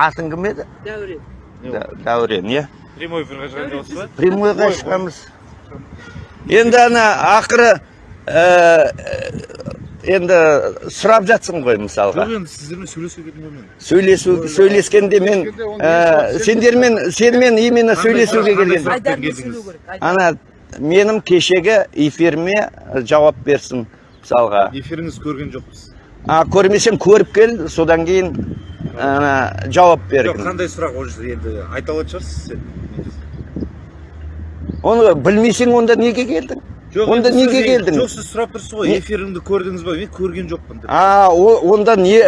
атың кім еді? Дәурен. Дә- дәурен иә? Прямой эфирге шығайын деп отырсыз ба прямойға шығамыз енді ана ақыры ә, енді сұрап жатсың ғой мысалға. Жоқ енді сіздермен сөйлесуге келдім ғой мен сөйлесу сөйлескенде мен ә, сендермен сенімен именно сөйлесуге келген ана менің кешегі эфиріме жауап берсін. Мысалға эфиріңізді көрген жоқпыз. А көрмесем көріп кел содан кейін ана жауап жоқ бергін қандай сұрақ ол жерде енді айта алатын шығарсыз сен? Оны білмесең онда неге келдің? Жоқ онда неге келдің? жоқ сіз сұрап тұрсыз ғой эфиріңді көрдіңіз ба? мен көрген жоқпын деп. А онда не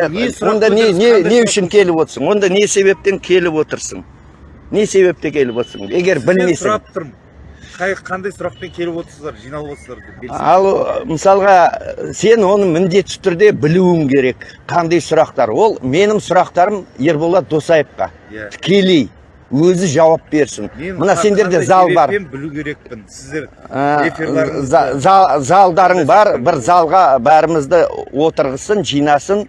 онда не не үшін келіп отырсың? Онда не себептен келіп отырсың? Не себепте келіп отырсың? Егер білмесең. сұрап тұрмын. Қай қандай сұрақпен келіп отырсыздар жиналып отырсыздар деп ал мысалға сен оны міндетті түрде білуің керек. Қандай сұрақтар? Ол менің сұрақтарым ерболат досаевқа. Иә. тікелей. Өзі жауап берсін. Мен мына сендерде зал бар. білу керекпін? Сіздер эфирларыңызды за- за- залдарың бар бір залға бәрімізді отырғызсын жинасын.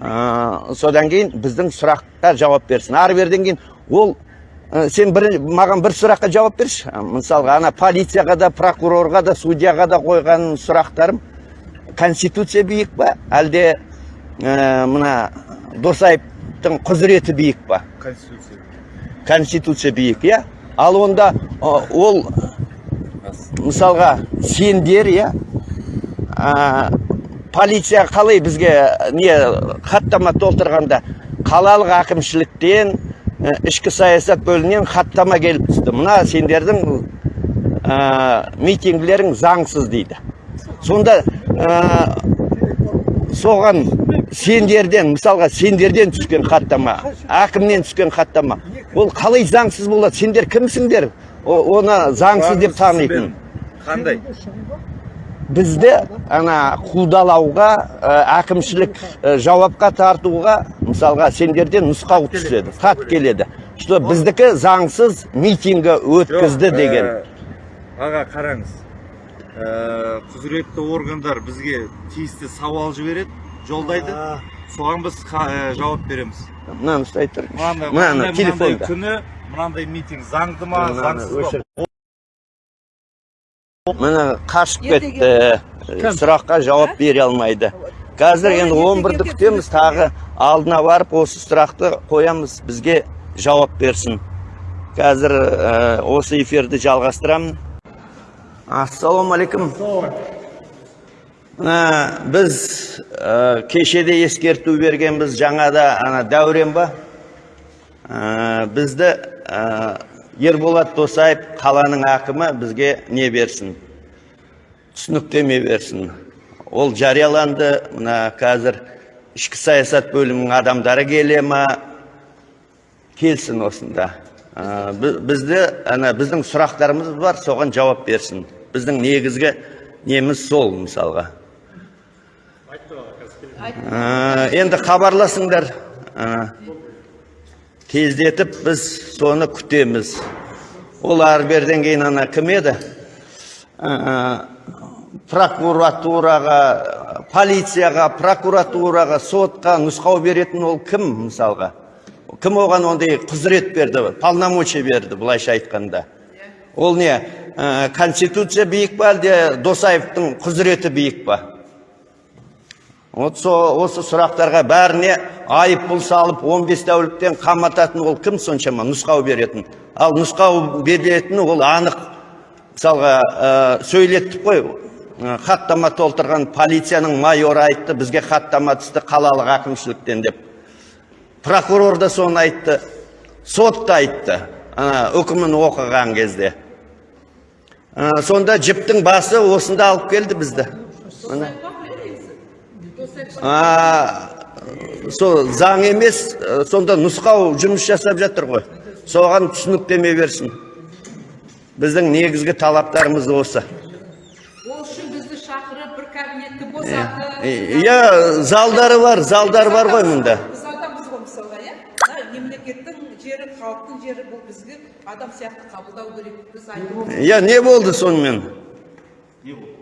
Ә, содан кейін біздің сұраққа жауап берсін. Ары беріден кейін ол ә, сен бір, маған бір сұраққа жауап берші. Ә, мысалға ана полицияға да прокурорға да судьяға да қойған сұрақтарым конституция биік па? Әлде ә, мына досаевтың құзыреті биік па? Конституция конституция биік иә? Ал онда ә, ол мысалға сендер иә? Ә, полиция қалай бізге не хаттама толтырғанда қалалық әкімшіліктен ішкі саясат бөлімінен хаттама келіп түсті мына сендердің ә, митингілерің заңсыз дейді сонда ә, соған сендерден мысалға сендерден түскен хаттама әкімнен түскен хаттама ол қалай заңсыз болады сендер кімсіңдер оны заңсыз деп танитын қандай бізді ана қудалауға әкімшілік жауапқа тартуға мысалға сендерден нұсқау түседі хат келеді. Что біздікі заңсыз митингі өткізді деген. аға қараңыз. Құзыретті органдар бізге тиісті сауал жібереді жолдайды. Соған біз жауап береміз. Мынаны ұстай тұр мынандай мынаны телефонда. күні мынандай митинг заңды ма заңсыз ба. Міне қашып кетті. сұраққа жауап бере алмайды. Қазір енді Ертең 11-ді ертең күтеміз. тағы алдына барып осы сұрақты қоямыз. Бізге жауап берсін. Қазір ә, осы эфирді жалғастырамын. Ассалаумағалейкум Мына біз ә, кешеде ескерту бергенбіз. Жаңада ана дәурен ба? Ә, бізді ә, ерболат досаев қаланың әкімі бізге не берсін? Түсініктеме берсін? Ол жарияланды. Мына қазір ішкі саясат бөлімінің адамдары келе ма? Келсін осында. Ә, бізді ана біздің сұрақтарымыз бар соған жауап берсін. Біздің негізгі неміз сол мысалға. Ә, енді хабарласыңдар. Ә, тездетіп біз соны күтеміз. Ол беріден кейін ана кім еді? Ә, прокуратураға полицияға прокуратураға сотқа нұсқау беретін ол кім мысалға? Кім оған ондай құзырет берді полномочия берді былайша айтқанда? Ол не? Ә, конституция биік па әлде досаевтың құзыреті биік па вот со, осы сұрақтарға бәріне айыппұл салып 15 тәуліктен қамататын ол кім соншама? Нұсқау беретін. Ал нұсқау беретін ол анық мысалға ә, сөйлеттік қой. Ә, хаттама толтырған полицияның майоры айтты бізге хаттама түсті қалалық әкімшіліктен деп. Прокурор да соны айтты сот та айтты ана үкімін оқыған кезде. Ә, сонда жіптің басы осында алып келді бізді. Сол заң емес ә, сонда нұсқау жұмыс жасап жатыр ғой. Соған түсініктеме берсін. Біздің негізгі талаптарымыз осы. Ол үшін бізді шақырып бір кабинетті босатып иә залдары бар залдар бар ғой мұнда. біз адамбыз ғой мысалға иә? Мемлекеттің жері халықтың жері бұл бізге адам сияқты қабылдау керек. Біз иә не болды сонымен? Не болды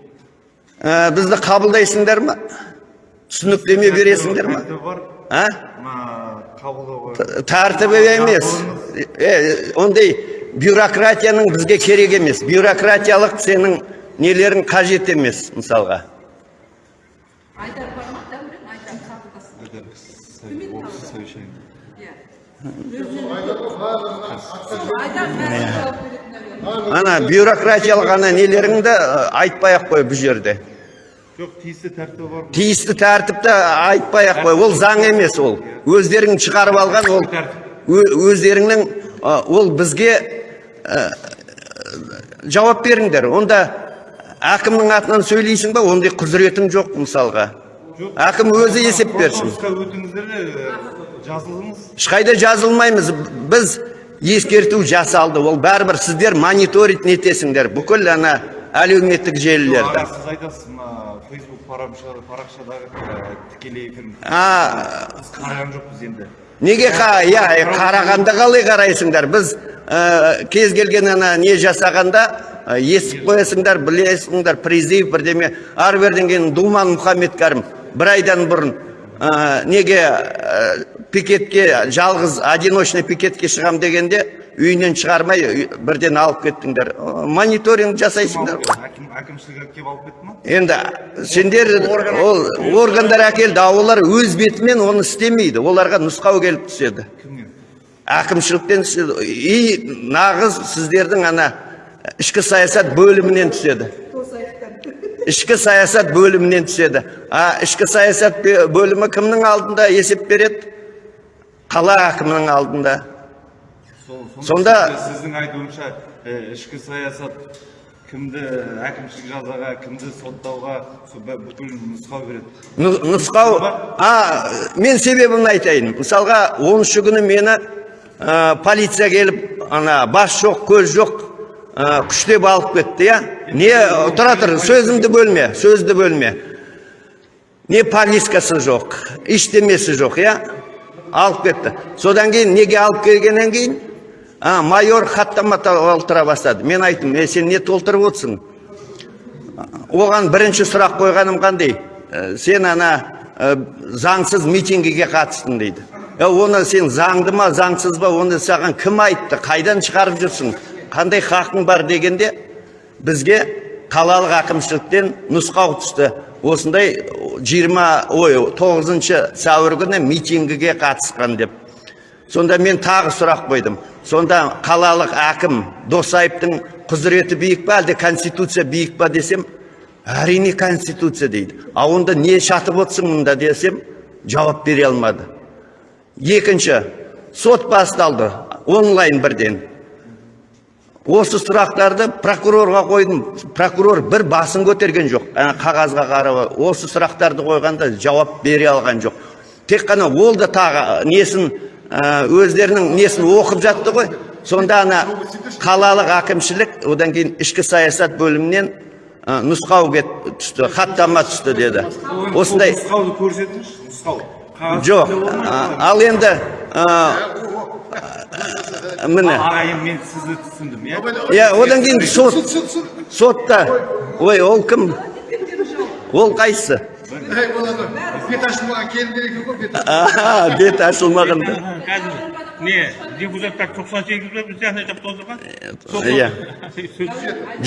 бізді қабылдайсыңдар ма? Түсініктеме бересіңдер ма? а? Тәртібі емес. Е, ондай бюрократияның бізге керек емес. Бюрократиялық сенің нелерің қажет емес мысалға. Иә. Наверное ана бюрократиялық ана нелеріңді айтпай ақ қой бұл жерде. Жоқ тиісті тәртібі бар. Тиісті тәртіпті айтпай ақ қой. Ол заң емес ол. Өздерің шығарып алған ол. Өздеріңнің ол бізге ы, жауап беріңдер. Онда әкімнің атынан сөйлейсің ба? Ондай құзыретің жоқ мысалға. Әкім өзі есеп берсін. де жазылыңыз. Ешқайда жазылмаймыз. Біз ескерту жасалды. Ол бәрібір сіздер мониторить нетесіңдер. Бүкіл ана әлеуметтік желілерді. Сіз айтасыз мына фейсбук парақшадағы тікелей эфир. Біз қараған жоқпыз енді. неге иә қарағанда қалай қарайсыңдар? Біз ә, кез келген ана не жасағанда ә, естіп қоясыңдар білесіңдер призыв бірдеме. Ары беріден кейін думан мұхаммед бір айдан бұрын ә, неге ә, пикетке жалғыз одиночный пикетке шығам дегенде үйінен шығармай бірден алып кеттіңдер. Мониторинг жасайсыңдар әкімшілік келіп алып кетті ма? Енді сендер ол органдар әкелді а олар өз бетімен оны істемейді. Оларға нұсқау келіп түседі. Кімнен әкімшіліктен түседі. И нағыз сіздердің ана ішкі саясат бөлімінен түседі. Ішкі саясат бөлімінен түседі. А ішкі саясат бөлімі кімнің алдында есеп береді? Қала әкімінің алдында. Сонда- сіздің- айтуыңызша ішкі саясат кімді әкімшілік жазаға кімді соттауға бүкіл нұсқау береді. Нұсқау а мен себебін айтайын. Мысалға оныншы күні мені ә, полиция келіп ана бас жоқ көз жоқ ә, күштеп алып кетті иә не тұра тұр сөзімді бөлме сөзді бөлме. Не повесткасы жоқ ештемесі жоқ иә алып кетті. Содан кейін неге алып келгеннен кейін а, майор хаттама толтыра бастады. Мен айттым е сен не толтырып отырсың? Оған бірінші сұрақ қойғаным қандай? Ә, сен ана ә, заңсыз митингіге қатыстың дейді. Е, оны сен заңды ма заңсыз ба оны саған кім айтты? Қайдан шығарып жүрсің? Қандай хақың бар? дегенде бізге қалалық әкімшіліктен нұсқау түсті. Осындай 20 ой 9 сәуір күні митингіге қатысқан деп. Сонда мен тағы сұрақ қойдым. Сонда қалалық әкім досаевтың құзыреті биік па әлде конституция биік па десем әрине конституция дейді. А онда не шатып отырсың мұнда десем жауап бере алмады. Екінші сот басталды. Онлайн бірден. Осы сұрақтарды прокурорға қойдым. Прокурор бір басын көтерген жоқ. Ана қағазға қарап осы сұрақтарды қойғанда жауап бере алған жоқ. Тек қана ол да тағы несін ә, өздерінің несін оқып жатты ғой. Сонда ана қалалық әкімшілік одан кейін ішкі саясат бөлімінен ә, нұсқау кет түсті хаттама түсті деді. Осындай нұсқауды көрсетіңізші нұсқау. Жоқ ал енді ә, міне. Аға енді мен сізді түсіндім иә? Иә одан кейін сот сотта. Ой. Ол кім? Ол қайсысы бет ашылмаған келін керек екен ғой бет аха бет ашылмаған да. қазір не депутаттар тоқсан сегіз бе біз сияқты жап толтырған иә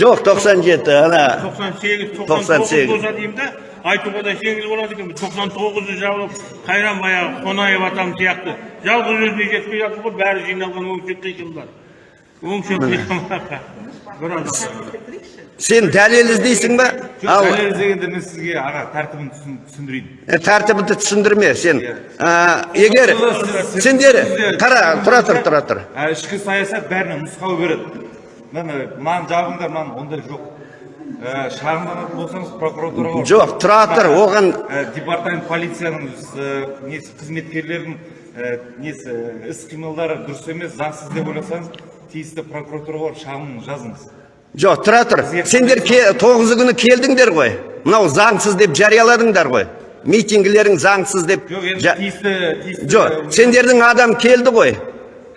жоқ 97 ана тоқсан сегіз Тоқсан тоқсан тоғыз сегіз. болса деймін да айтуға да жеңіл болады екен тоқсан тоғызы жабылып қайран баяғы қонаев атам сияқты жалғыз өзіне жетпей жатыр ғой бәрі жиналған өңшек қиқымдар өңшек қиқымдар біраз сен дәлел іздейсің ба? Ал дәлел іздегенде мен сізге аға тәртібін түсін- түсіндірейін. Тәртібіңді түсіндірме сен. Ә, егер сендер қара тұра тұр тұра тұр. Ә, ішкі саясат бәріне нұсқау береді. Міне маған жабыңдар маған ондай жоқ. Ә, шағымданатын болсаңыз прокуратураға жоқ тұра тұр оған Ә, департамент полицияның несі қызметкерлерінің несі іс қимылдары дұрыс емес заңсыз деп ойласаңыз тиісті прокуратураға шағым жазыңыз. Жоқ тұра тұр. Сендер тоғызы күні келдіңдер ғой. Мынау заңсыз деп жарияладыңдар ғой. Митингілерің заңсыз деп жоқ сендердің адам келді ғой.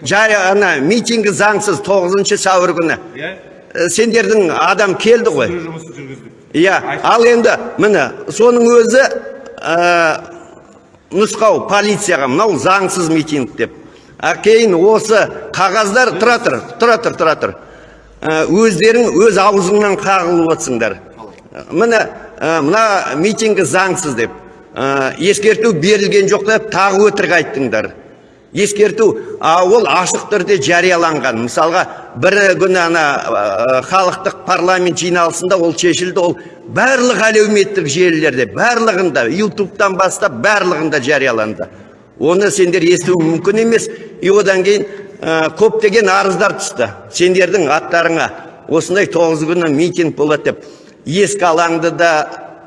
Жай ана митингі заңсыз тоғызыншы сәуір күні. Иә? Ә, сендердің адам келді ғой. иә ал енді міне соның өзі ә, нұсқау полицияға мынау заңсыз митинг деп. А кейін осы қағаздар тұра тұр тұра тұр тұра тұр. Ә, өздерің өз аузыңнан қағылып отырсыңдар. Міне ә, мына митингі заңсыз деп. Ә, ескерту берілген жоқ деп тағы өтірік айттыңдар. Ескерту а ол ашық түрде жарияланған. Мысалға бір күні ана халықтық парламент жиналысында ол шешілді ол барлық әлеуметтік желілерде барлығында ютубтан бастап барлығында жарияланды. Оны сендер есту мүмкін емес. И одан кейін ә, көптеген арыздар түсті. Сендердің аттарыңа осындай тоғыз күні митинг болады деп. Ескі алаңды да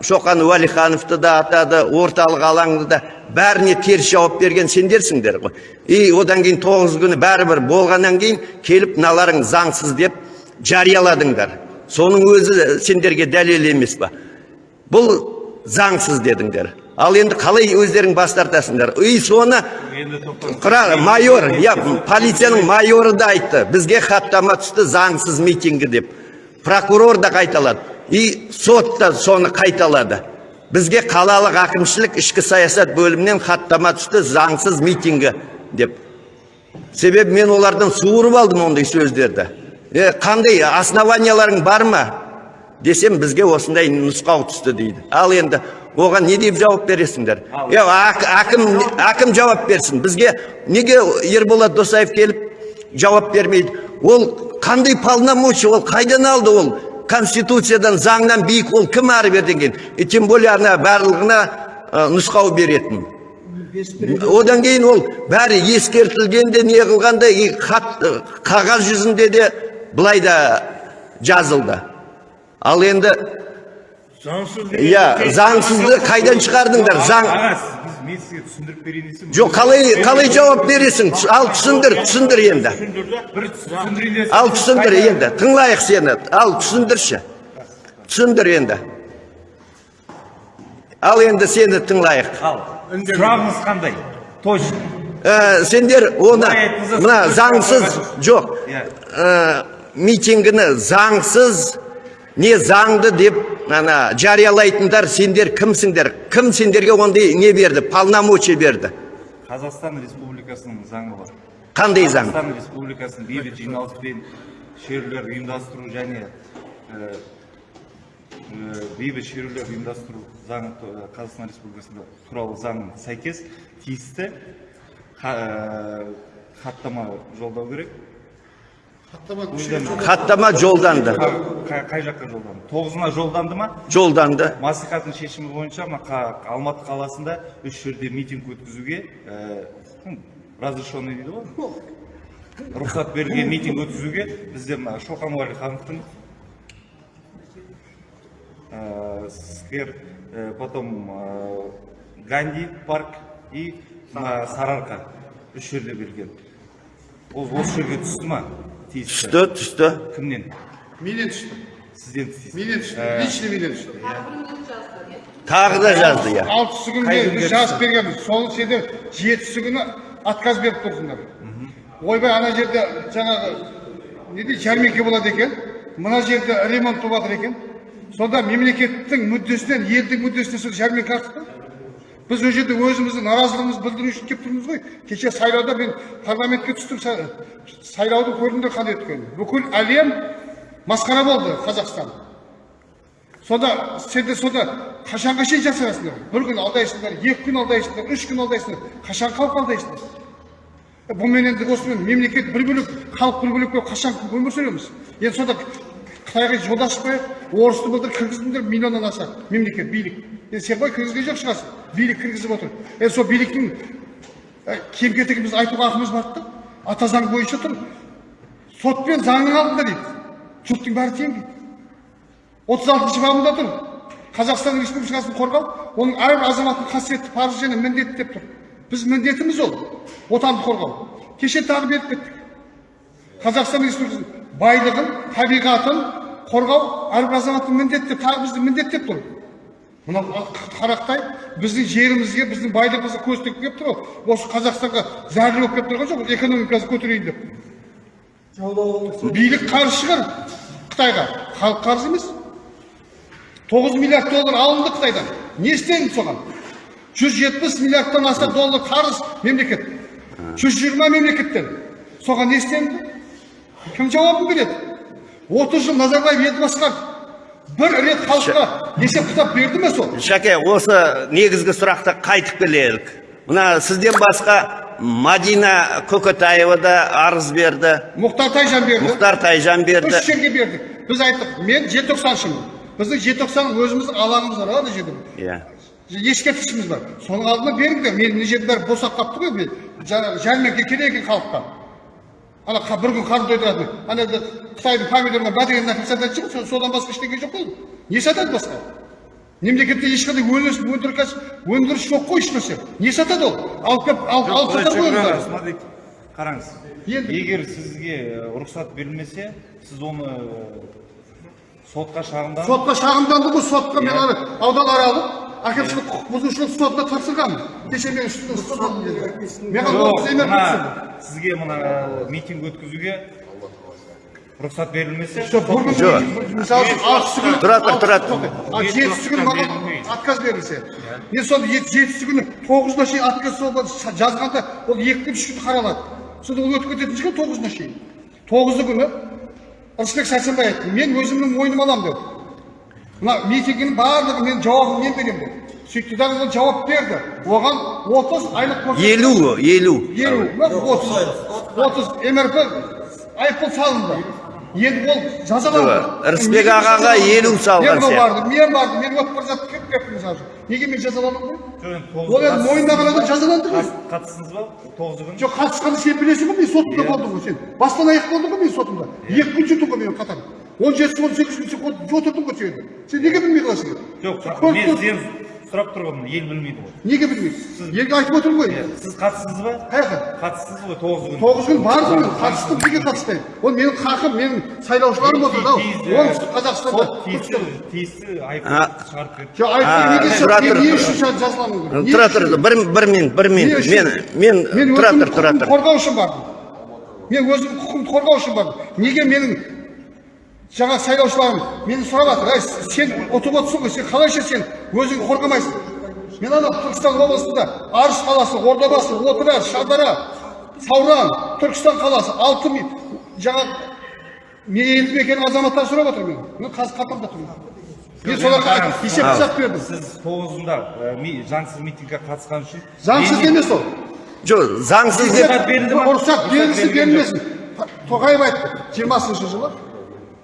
шоқан уәлихановты да атады орталық алаңды да. Бәріне теріс жауап берген сендерсіңдер ғой. И одан кейін тоғыз күні бәрібір болғаннан кейін келіп мыналарың заңсыз деп жарияладыңдар. Соның өзі сендерге дәлел емес па бұл заңсыз дедіңдер. Ал енді қалай өздерің бас тартасыңдар? И соны майор иә полицияның майоры да айтты. Бізге хаттама түсті заңсыз митингі деп. Прокурор да қайталады. И сот та соны қайталады. Бізге қалалық әкімшілік ішкі саясат бөлімінен хаттама түсті заңсыз митингі деп. Себебі мен олардан суырып алдым ондай сөздерді. Е, қандай основанияларың бар ма? Десем бізге осындай нұсқау түсті дейді. Ал енді оған не деп жауап бересіңдер? Е, әкім әкім жауап берсін. Бізге неге ерболат досаев келіп жауап бермейді? Ол қандай полномочия? Ол қайдан алды ол? Конституциядан заңнан биік ол кім ары беріден кейін и тем более ана барлығына ә, нұсқау беретін. Одан кейін ол бәрі ескертілгенде не қылғанда и хат ә, қағаз жүзінде де былай да жазылды. Ал енді заңсыз иә заңсызды қайдан шығардыңдар заң аға сіз- біз мен сізге түсіндіріп берейін десем жоқ қалай қалай жауап бересің? ал түсіндір түсіндір енді. бір түсіндірейін ал түсіндір енді тыңлайық сені ал түсіндірші. Түсіндір енді. Ал енді сені тыңлайық. Ал сұрағыңыз қандай? Точно. Ә, сендер оны мына заңсыз жоқ. Иә. ә, митингіні заңсыз не заңды деп ана жариялайтындар сендер кімсіңдер? Кім сендерге ондай не берді? Полномочия берді. Қазақстан республикасының заңы бар. Қандай заң? Қазақстан республикасының бейбіт жиналыс пен шерулер ұйымдастыру және ә, бейбіт шерулер ұйымдастыру заңы қазақстан республикасында туралы заңына сәйкес тиісті ха- ә, хаттама жолдау керек. Хаттама жолданды Қа- қай- жаққа жолданды тоғызына жолданды ма жолданды мәслихаттың шешімі бойынша алматы қаласында үш жерде митинг өткізуге ну, разрешенный дейді ғой рұқсат берілген митинг өткізуге бізде мына шоқан уәлихановтың сквер потом ганди парк и мына сарыарқа үш жерде берілген ол осы жерге түсті ма тиісті. Түсті түсті. Кімнен? Менен түсті. Сізден тиісті. Менен түсті. Лично менен түсті. Тағы да жазды иә. Алтысы күнде біз жазып бергенбіз. Соны сендер жетісі күні отказ беріп тұрсыңдар. Ойбай ана жерде жаңағы не дейді жәрмеңке болады екен. Мына жерде ремонт болып жатыр екен. Сонда мемлекеттің мүддесінен елдің мүддесіне сол жәрмеңке артық па біз ол жерде өзіміздің наразылығымызды білдіру үшін келіп тұрмыз ғой. Кеше сайлауда мен парламентке түстім са- сайлауды көрдіңдер қандай өткенін бүкіл әлем масқара болды қазақстан. Сонда сендер сонда қашанға шейін жасырасыңдар бір күн алдайсыңдар екі күн алдайсыңдар үш күн алдайсыңдар. Қашан халық алдайсыңдар бұнымен енді осымен мемлекет бір бөлек халық бір бөлек болып қашан өмір сүреміз? Енді сонда қытайға жол ашпайық орысты былтыр кіргіздіңдер миллионнан аса мемлекет билік. Енді сен ғой кіргізген жоқ шығарсың билік кіргізіп отыр. Енді сол биліктің кем кетігімізді айтуға ақымыз бар да. Ата заң бойынша тұр. Сот пен заңның алдында дейді. Жұрттың бәрі тең дейді. отыз алтыншы бабында тұр. Қазақстан республикасын қорғау оның әрбір азаматтың қасиетті парызы және міндеті деп тұр. Біз міндетіміз ол. Отанды қорғау. Кеше тағы беріп кеттік. Қазақстан республикасының байлығын табиғатын қорғау әрбір азаматтың міндеті тағы біздің міндет деп тұр мынау қарақтай біздің жерімізге біздің байлығымызға көз тігіп келіп тұр ғой осы қазақстанға зәрлі болып келіп тұрған жоқ экономикасын көтерейін деп. Билік қарыз шығар қытайға. Халық қарыз емес. Тоғыз миллиард доллар алынды қытайдан. Не соған? Жүз жетпіс миллиардтан аса доллар қарыз мемлекет. Жүз жиырма мемлекеттен. Соған не кім жауабын береді? Отыз жыл назарбаев ел басқарды бір рет халыққа есеп кітап берді ме сол? Шәке осы негізгі сұрақты қайтып келелік. Мына сізден басқа мадина көкетаева да арыз берді. Мұхтар тайжан берді. Мұхтар тайжан берді. Үш жерге бердік біз айттық мен желтоқсаншымын біздің желтоқсан өзіміздің алаңымыз бар ана жерде иә. Ескерткішіміз бар. Соның алдына беріңдер мен мына жердің бәрі босап қалыпты ғой жәрмеңке керек екен халыққа. Ана бір күн қарны тойдыратын ана да қытайдың помидорына бәдеген нәрсе сататын шығар со- содан басқа ештеңе жоқ қой не сатады басқа мемлекетте ешқандай өндіріс өндіріс өндіріс жоқ қой ешнәрсе не сатады ол алып келіп алып сатады ғой смотрите, қараңыз Енді- егер сізге рұқсат берілмесе сіз оны сотқа шағымданып сотқа шағымданды ғой сотқа мен ана аудан аралып әкімшілік құқық бұзушылық сотына тапсырғанмын кеше мен маған жоқ сізге мына митинг өткізуге рұқсат берілмесе Тұра тұр, тұра тұр. жетісі күні маған отказ берілсе. Мен сол ет- жетісі күні тоғызына шейін отказ сол жазғанда ол екі күн үш күн қаралады. Сонда ол өтіп кететін шығар тоғызына шейін тоғызы күні. Ырысбек сәрсенбай айтты мен өзімнің мойныма аламын деді мына митингінің барлығы мен жауабын мен беремін деді сөйтті дағы ол жауап берді. Оған отыз айлық көрсетті. елу елу. Елу отыз отыз. мрп айыппұл салынды. Енді ол жазаланды. Жоқ, Рысбек ағаға елу салған сияқты. бардым мен бардым мен өтіп бара жатып кетіп кеттім мысалы үшін неге мен тоғыз- ол енді мойындаған адам жазаланды ғой. Қат- қатыстыңыз ба? Тоғызы күні жоқ қатысқанды сен білесің ғой мен сотымда болдым ғой сен. Бастан аяқ болдың ғой мен сотымда екі күн жүрдім ғой мен қатар. Он жеті он сегіз күн сен отырдың ғой сен сен неге білмей қаласың жоқ сұрақ- мен сізден сұрап тұрғанмын ел білмейді ғой. Неге білмейсің елге айтып отырмын ғой. Сіз қатыстыңыз ба? Қаяққа қатыстыңыз ғой тоғызы күні тоғыз күн бардым мен қатыстым неге қатыспаймын ол менің хақым менің сайлаушыларым отырды ау оңтүстік қазақстанда тиісті шығарып берді. Жоқ не үшін жазаламын тұра тұр бір бір минут бір минут мен мен мен тұра тұр тұра тұр. қорғау үшін бардым. Мен өзімнің құқығымды қорғау үшін бардым. Неге менің жаңа сайлаушыларым мені сұрап жатыр әй сен ұтып отырсың ғой сен қалайша сен? Өзіңді қорғамайсың. Мен ана түркістан облысында арыс қаласы ордабасы отырар шардара сауран түркістан қаласы алты ми- жаңа мен елді мекен азаматтар сұрап отыр мен мен қазір қалтамда тұрмын мен соларға есеп қисап бердім. сіз тоғызында заңсыз митингке қатысқан үшін заңсыз емес ол. Жоқ заңсыз деп Рұқсат берілді ма? рұқсат берілсін берілмесін. тоқаев айтты жиырмасыншы жылы.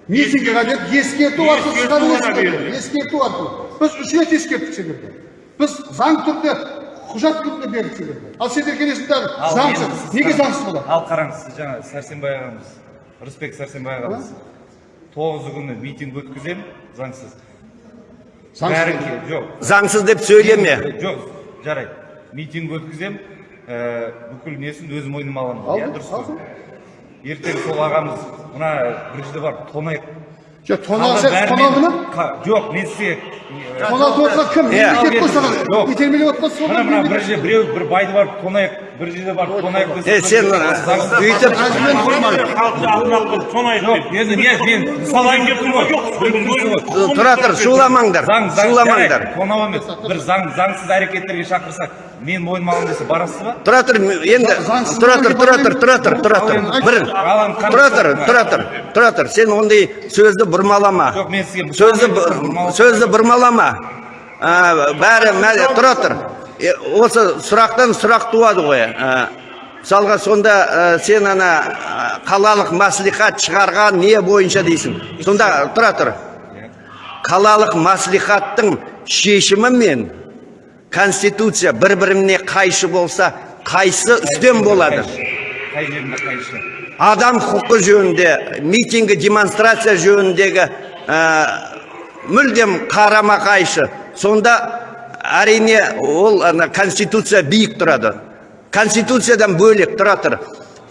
Митингіге деп ескерту арқылы Ескерту шығару ескерту арқылы біз үш рет ескерттік сендерге біз заң түрде құжат түрінде бердік сендерге ал сендер келесіңдер Ал заңсыз неге заңсыз болады ал қараңыз сіз жаңа сәрсенбай ағамыз рысбек сәрсенбай ағамыз тоғызы күні митинг өткіземін заңсыз. Жоқ. Заңсыз деп сөйлеме жоқ жарайды. Митинг өткіземін ә, бүкіл несін өз мойныма аламын. Ал, иә дұрыс қой. Ертең сол ағамыз мына бір жерде бар тонайық жоқ тоналса тоналды ма? жоқ мен сізге тоналды отырған кім? Мемлекет қой Жоқ. саған итермелеп отырған сол мына мына бір жерде біреу бір байды барып тонайық. Бір жерде барып тонайық десе, е сен өйтіп жоқ енді не мен мысал айтып тұрмын ғой Түсініксіз ғой. тұра тұр шуламаңдар шуламаңдар тонау емес бір заң заңсыз әрекеттерге шақырсақ мен мойныма аламын десе барасыз ба тұра тұр енді тұра тұр тұра тұр тұра тұр тұра тұр бір тұра тұр тұра тұр тұра тұр сен ондай сөзді бұрмалама жоқ мен сізге сөзді бұрмалама. сөзді бұрмалама А, бәрі мә- тұра тұр осы сұрақтан сұрақ туады ғой. А, мысалға сонда ә, сен ана ә, қалалық мәслихат шығарған не бойынша дейсің? Сонда тұра тұр. Қалалық мәслихаттың шешімімен конституция бір біріне қайшы болса қайсы үстем болады? Адам құқы жөнінде митингі демонстрация жөніндегі ә, мүлдем қарама қайшы. Сонда әрине ол ана конституция биік тұрады. Конституциядан бөлек тұра тұр.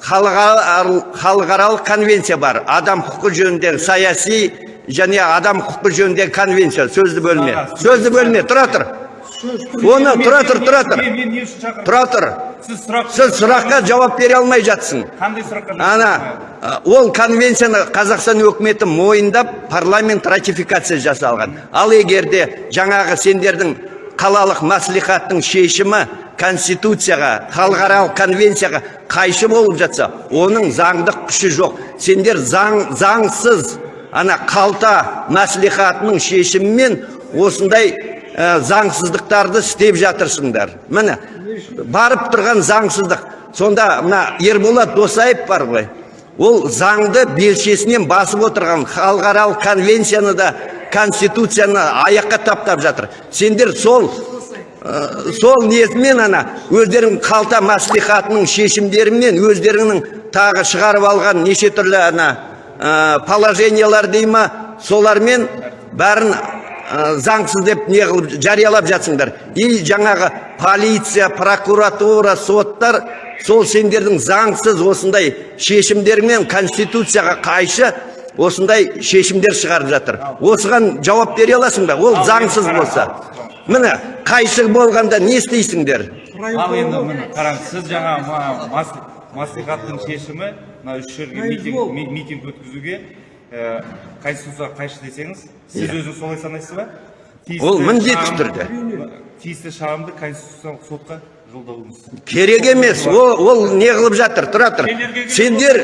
Халықаралық конвенция бар. Адам құқы жөніндегі саяси және адам құқы жөніндегі конвенция. Сөзді бөлме. Сөзді бөлме. Тұра тұр. Оны тұра тұр тұра тұр. тұра тұр. Сіз сұрақ сіз сұраққа жауап бере алмай жатсың. Қандай сұраққа ана ол конвенцияны қазақстан өкіметі мойындап парламент ратификация жасалған. Ал егер де жаңағы сендердің қалалық мәслихаттың шешімі конституцияға халықаралық конвенцияға қайшы болып жатса оның заңдық күші жоқ. Сендер заң заңсыз ана қалта мәслихатының шешімімен осындай ә, заңсыздықтарды істеп жатырсыңдар. Міне барып тұрған заңсыздық. Сонда мына ерболат досаев бар ғой. Ол заңды белшесінен басып отырған халықаралық конвенцияны да конституцияны аяққа таптап жатыр. Сендер сол ә, сол несімен ана өздерің қалта мәслихатының шешімдерімен өздеріңнің тағы шығарып алған неше түрлі ана ә, положениялар дей ма солармен бәрін ә, заңсыз деп не қылып жариялап жатсыңдар. И жаңағы полиция прокуратура соттар сол сендердің заңсыз осындай шешімдермен конституцияға қайшы осындай шешімдер шығарып жатыр. Осыған жауап бере аласың ба? Ол заңсыз болса. Міне қайшы болғанда не істейсіңдер? Ал енді міне қараңыз сіз жаңа маслихаттың шешімі мына үш жерге митинг ми- митинг өткізуге ә, конституцияға қайшы десеңіз сіз өзіңіз солай санайсыз ба? Ол міндетті түрде. тиісті шағымды конституциялық сотқа жолдауыңыз керек емес. Ол, ол не қылып жатыр? Тұра тұр. Сендер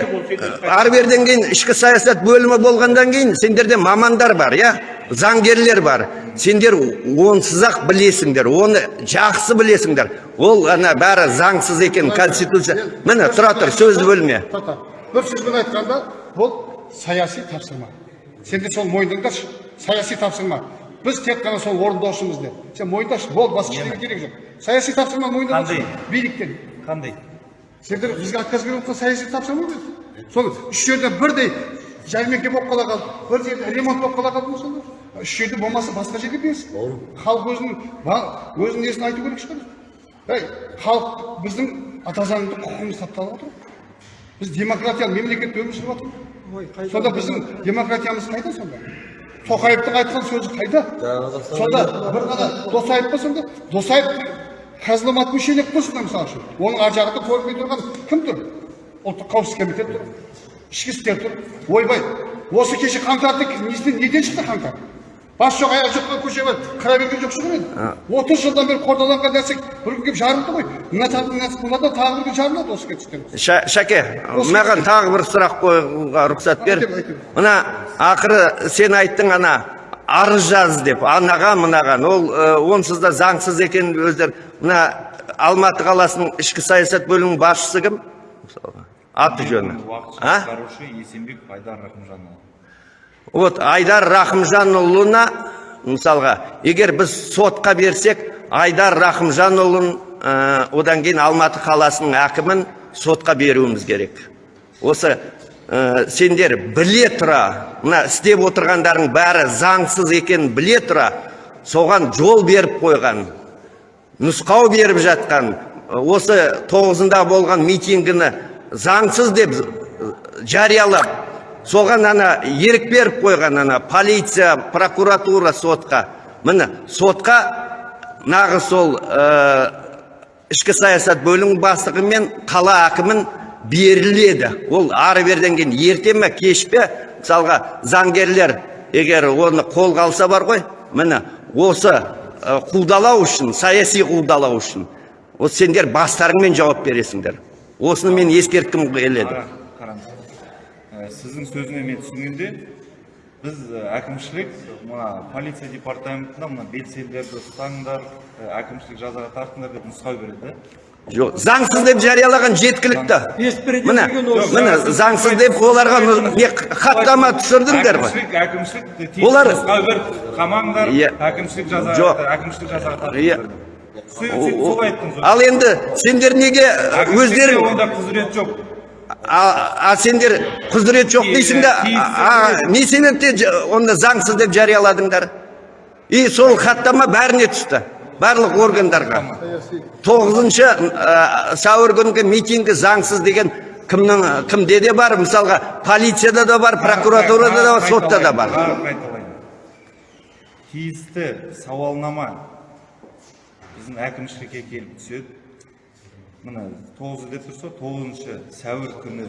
ары беріден кейін ішкі саясат бөлімі болғандан кейін сендерде мамандар бар иә? Заңгерлер бар. Сендер онсыз ақ білесіңдер оны жақсы білесіңдер. Ол ана бәрі заңсыз екен конституция. Міне тұра тұр сөзді бөлме. Бір сөзбен айтқанда бұл саяси тапсырма. Сендер сол мойындаңдаршы саяси тапсырма. Біз тек қана сол орындаушымыз деп сен мойындашы болды басқа ештеңе керек жоқ саяси тапсырма мойындамашы Қандай? биліктен қандай сендер бізге отказ беріп отқан саяси тапсырма біз сол үш жерде бірдей жәрмеңке болып қала қалды бір жерде ремонт болып қала қалды ма сонда үш жерде болмаса басқа жерге берсін халық өзінің ба- өзінің несін айту керек шығар ей халық біздің ата заңды құқығымыз тапталып отыр біз демократиялы мемлекетте өмір сүріп жатырмыз сонда біздің демократиямыз қайда сонда тоқаевтың айтқан сөзі қайда? Сонда бір ғана досаев па сонда досаев қазылымат мүшелік сонда мысалы үшін. Оның ар жағында көрінбей тұрған кім тұр? Ұлттық қауіпсіздік комитеті тұр ішкі істер тұр. Ойбай осы кеше несінен неден шықты қаңтар? Бас жоқ аяқ жоқ көше бар. Кіре берген жоқ шығар енді. Отыз жылдан бері қордаланған нәрсе бір күн келіп жарылды ғой. мына тағы мынадан тағы бір күн жарылады осы кетістер Ша- шәке маған тағы бір сұрақ қоюға рұқсат бер. Мына ақыры сен айттың ана арыз жаз деп. Анаған мынаған ол онсыз да заңсыз екенін өздер. Мына алматы қаласының ішкі саясат бөлімінің басшысы кім? Мысалға аты жөні. Уақытша а? атқарушы есенбек айдар рахымжанұлы вот айдар рахымжанұлына мысалға егер біз сотқа берсек айдар рахымжанұлын ә, одан кейін алматы қаласының әкімін сотқа беруіміз керек. Осы ә, сендер біле тұра мына істеп отырғандарың бәрі заңсыз екенін біле тұра соған жол беріп қойған нұсқау беріп жатқан осы тоғызында болған митингіні заңсыз деп жариялап соған ана ерік беріп қойған ана полиция прокуратура сотқа. Міне сотқа нағыз сол ә, ішкі саясат бөлімінің бастығы мен қала әкімін беріледі. Ол ары беріден кейін ерте ме кеш пе? Мысалға заңгерлер егер оны қолға алса бар ғой. Міне осы ә, қудалау үшін саяси қудалау үшін. Осы сендер бастарыңмен жауап бересіңдер. Осыны мен ескерткім келеді. Сіздің сөзінен мен түсінгенде біз әкімшілік мына полиция департаментіне мына белсенділерді ұстаңдар әкімшілік жазаға тартыңдар деп нұсқау береді жоқ заңсыз деп жариялаған жеткілікті міне міне заңсыз деп оларға не хаттама түсірдіңдер ғой әкімшілік Олар- нұсқау беріп қамаңдар әкімшілік жазаға Жоқ. әкімшілік жазаға тартыңдар солай айттыңыз ал енді сендер неге өздерің онда құзырет жоқ а, сендер құзырет жоқ дейсің да не себепте оны заңсыз деп жарияладыңдар? И сол хаттама бәріне түсті барлық органдарға. Тоғызыншы ә, сәуір күнгі митингі заңсыз деген кімнің кімде де бар мысалға полицияда да бар прокуратурада да бар сотта да бар. тиісті сауалнама. Біздің әкімшілікке келіп түседі. Міне тоғыз деп тұрса тоғызыншы сәуір күні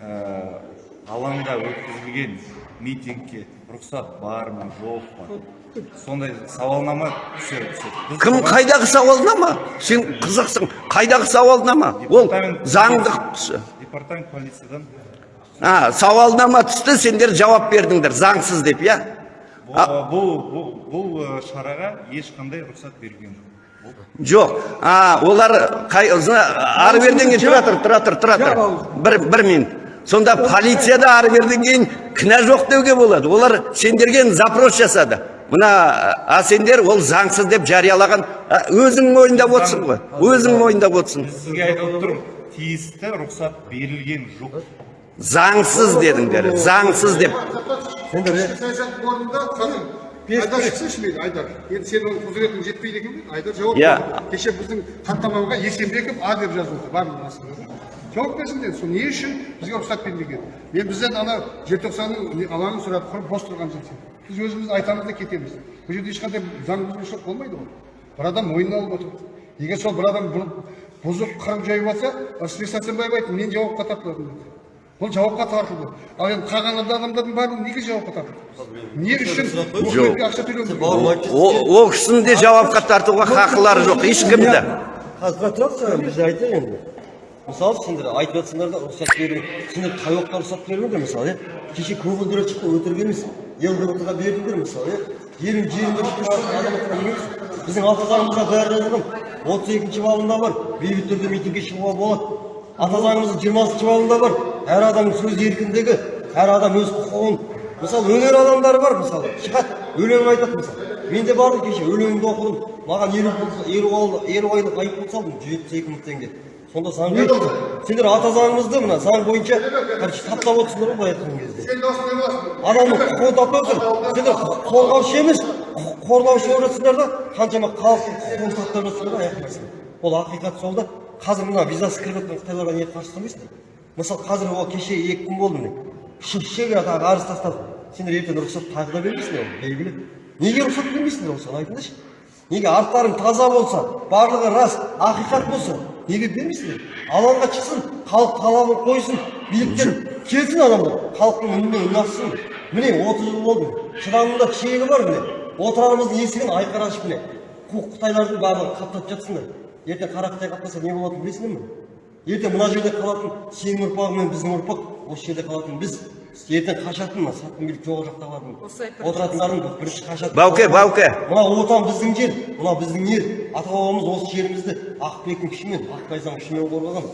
ә, алаңда өткізілген митингке рұқсат бар ма жоқ па? Сондай сауалнама түседі кім қайдағы сауалнама? Сен қызықсың. Қайдағы сауалнама? Ол заңдық департамент полициядан. А, сауалнама түсті сендер жауап бердіңдер заңсыз деп иә? Бұл бұл бұл, бұл э, шараға ешқандай рұқсат берілген жоқ. Жоқ. А олар қай ары беріден кейін тұра тұр тұра тұр тұра тұр бір бір минут. Сонда полицияда ары беріден кейін кінә жоқ деуге болады. Олар сендерге запрос жасады. Мына а сендер ол заңсыз деп жариялаған өзің мойындап отырсың ғой. Өзің мойындап отырсың. Сізге айтып отырмын. Тиісті рұқсат берілген жоқ. Заңсыз дедіңдер. Заңсыз деп. Айдар шықсыншы мейлі айдар. Енді сен оның құзыретің жетпейді екен айдар жауап Иә. кеше біздің хаттамаға есенбеков а деп жазылды барлық астында жауап берсін деді. Сол не үшін бізге рұқсат бермеген? Мен бізден ана желтоқсанның алаңын сұрап құрып бос тұрған жоқсың біз өзіміз айтамыз да кетеміз. Бұл жерде ешқандай заң бұзушылық болмайды ғой. Бір адам мойнына алып отыр егер сол бір адам бұзып қырып жайып жатса рысбек сәрсенбаев айтты мен жауапқа тартылатын бұл жауапқа тартылды ал енді қалған адамдардың барлығы неге жауапқа тартылды не үшін? ақша ол кісінің де жауапқа тартуға хақылары жоқ ешкімді қазір тұрады біз айтайық енді. Мысалы сендер айтып жатсыңдар да рұқсат беру. Сендер қай уақытта рұқсат беріңдер мысалы иә? Кеше көгілдір шықты өтірік емес лгбтға бердіңдер мысалы иә? Жерін жерінде біздің ата заңымызда бәрі жазылған. отыз екінші бабында бар. Бейбіт түрде митингке шығуға болады. Ата заңымыздың жиырмасыншы бабында бар. Әр адамның сөз еркіндігі әр адам өз құқығын. Мысалы өнер адамдары бар мысалы шығады өлең айтады мысалы. Мен де бардым кеше өлеңімді оқыдым. Маған елу елу айлық елу айлық айыппұл салдым жүз жетпіс екі мың теңге. Сонда заң сендер ата заңымызды мына заң бойынша короче таптап отырсыңдар ғой былай айтқан кезде. Сен адамның құқығын таптап отыр сендер қорғаушы емес құқық қорлаушы болып жатсыңдар да қаншама халықтың құқығын таптап жатсыңдар ғой аяқтайсың ол ақиқат сол да. Қазір мына визасыз кіріп жатқан қытайларға неге қарсы тұрмайсыңдар мысалы қазір ол кеше екі күн болды міне. Шегара тағы арыз тастадық сендер ертең рұқсат тағы да бермейсіңдер оны белгілі. Неге рұқсат бермейсіңдер осыған айтыңдаршы неге арттарың таза болса барлығы рас ақиқат болса неге бермейсіңдер алаңға шықсын халық талабын қойсын биліктен келсін адамдар халықтың үніне үн міне отыз жыл болды шыдамында шегі бар міне. Отырарымыздың есігін айқара ашып міне. Қытайлардың барлығын қаптатып жатсыңдар ертең қара қытай қаптаса не болатынын білесіңдер ме? Ертең мына жерде қалатын сенің ұрпағың мен біздің ұрпақ осы жерде қалатын. Біз ертең қашатын мына сатқын билік жоғары жақтағылардың Осылай бір- отыратындардың бірінші қашатын. Бауке бауке. Мына отан біздің жер мына біздің ер. Ата бабамыз осы жерімізді ақбілектің күшімен ақбайзаның күшімен қорғаған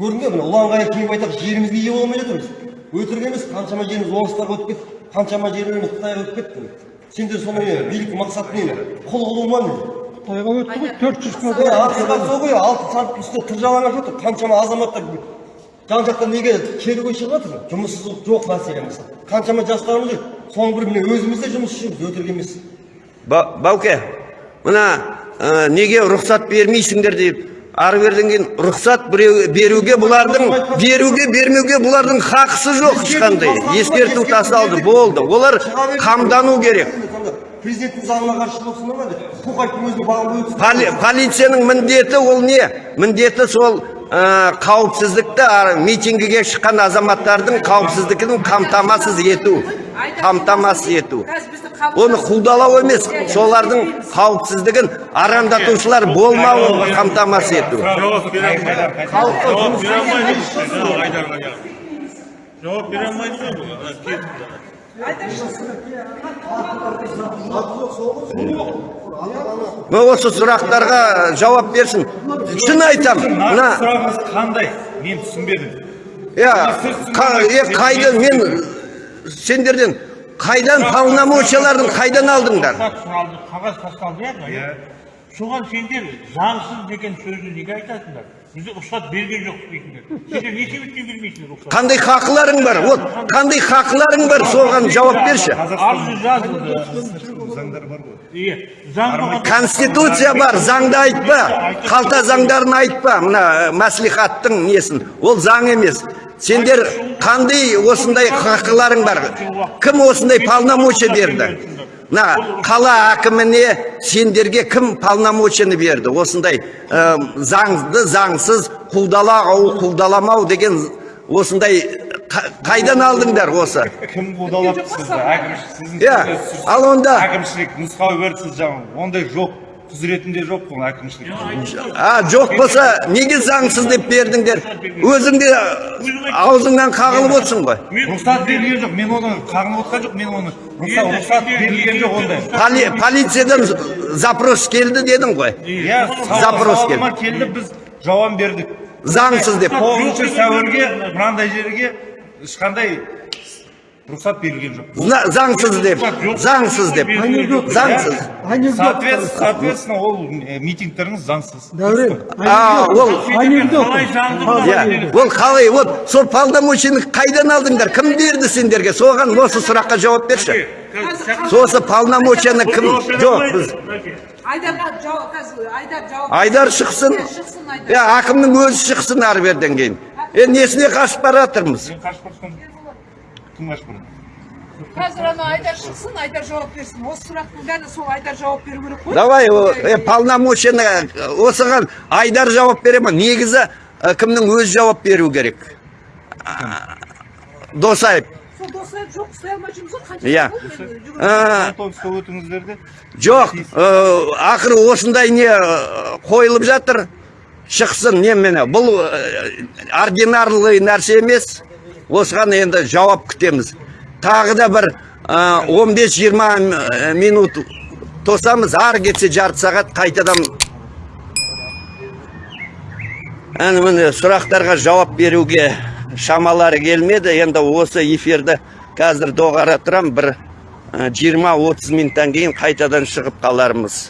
көрдің бе міне ұланғайыр кейін байтақ жерімізге ие бола алмай жатырмыз өтірік емес қаншама жеріміз орыстарға өтіп кетті қаншама жерлеріміз қытайға өтіп кетті. Сендер соны не биліктің мақсаты не құл қылу ма не Қытайға өтті ғой төрт жүз ақиқат сол ғой алты үстінде тыр жалаңаш отыр қаншама азаматтар жан жақтан неге керуге шығып жатыр жұмыссыздық жоқ мәселе мысалы қаншама жастарымыз жүр соның бірі міне өзіміз де жұмыс істейміз өтірік емес Ба- бауке мына ә, неге рұқсат бермейсіңдер деп ары беріден кейін рұқсат біреу- беруге бұлардың беруге бермеуге бұлардың хақысы жоқ ешқандай ескерту тасталды болды олар қамдану керек президенттің заңына қарсы шығып отырсыңдар ма деп құқық айттың өзіне баға полицияның міндеті ол не? Міндеті сол ә, қауіпсіздікті митингіге шыққан азаматтардың қауіпсіздігін қамтамасыз ету қамтамасыз ету. Оны құлдалау емес солардың қауіпсіздігін арандатушылар болмауын қамтамасыз ету. Жауап бере алмайды ғой. Мына осы сұрақтарға жауап берсін шын нақты мына сұрағыңыз қандай мен түсінбедім иә қа- е, қайда мен сендерден қайдан полномочияларын қайдан алдыңдар қағаз тасталды иә Иә. соған сендер заңсыз деген сөзді неге айтасыңдар бізде рұқсат берген жоқ дейтіндер сендер не себептен бермейсіңдер рұқсат қандай хақыларың бар вот қандай хақыларың бар соған жауап берші арыз жазылды заңдар бар ғой иә заң конституция бар заңды айтпа қалта заңдарын айтпа мына мәслихаттың несін ол заң емес сендер қандай осындай хақыларың бар кім осындай полномочия берді мына қала әкіміне сендерге кім полномочияны берді? Осындай ә, заңды заңсыз құлдалау құлдаламау деген осындай қа- қайдан алдыңдар осы? Кім қудалап сізді? Әкімшілік сіздің иә ал онда әкімшілік нұсқау берді сіз жаңағы ондай жоқ. Құзыретінде жоқ бұл әкімшілік. А жоқ болса неге заңсыз деп бердіңдер? Өзің де аузыңнан қағылып отырсың ғой. Рұқсат берілген жоқ мен оны қағынып отқан жоқ мен оны рұқсат рұқсат берілген жоқ ондай. Поли- полициядан запрос келді дедің ғой. Иә Запрос келді біз жауап бердік. Заңсыз деп. Тоғызыншы сәуірге мынандай жерге ешқандай рұқсат берілген жоқ. Заңсыз деп заңсыз деп. Заңсыз. Соответ- соответственно ол э, митингтеріңіз заңсыз. Дәурен а ол иә. Ол қалай вот сол полномочияны қайдан алдыңдар? Кім берді сендерге? Соған осы сұраққа жауап берші. Сосы полномочияны кім жоқ біз айдар жауап айдар шықсын. Иә, әкімнің өзі шықсын ары беріден кейін. Е несіне қашып бара жатырмыз? Мен қашып бара кім бара қазір ана айдар шықсын айдар жауап берсін осы сұрақтың бәріне сол айдар жауап беру керек қой давай полномочияны осыған айдар жауап бере ма негізі кімнің өзі жауап беру керек досаев сол жоқ ұстай алмай жүрміз ғой Иә. өтіңіздер де жоқ ақыры осындай не қойылып жатыр шықсын немене бұл ординарлы нәрсе емес осыған енді жауап күтеміз. Тағы да бір ә, 15-20 минут тосамыз. Ары кетсе жарты сағат қайтадан. Әне міне сұрақтарға жауап беруге шамалары келмеді. Енді осы эфирді қазір доғара тұрам бір 20-30 минуттан кейін қайтадан шығып қалармыз.